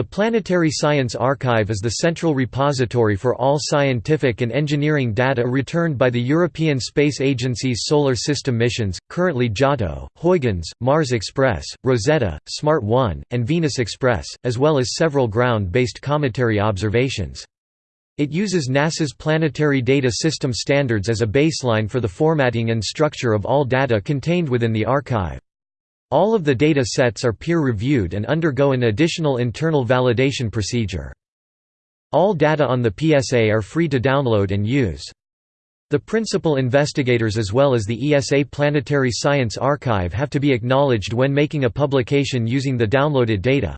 The Planetary Science Archive is the central repository for all scientific and engineering data returned by the European Space Agency's Solar System missions, currently Giotto, Huygens, Mars Express, Rosetta, SMART 1, and Venus Express, as well as several ground-based cometary observations. It uses NASA's Planetary Data System standards as a baseline for the formatting and structure of all data contained within the archive. All of the data sets are peer-reviewed and undergo an additional internal validation procedure. All data on the PSA are free to download and use. The principal investigators as well as the ESA Planetary Science Archive have to be acknowledged when making a publication using the downloaded data.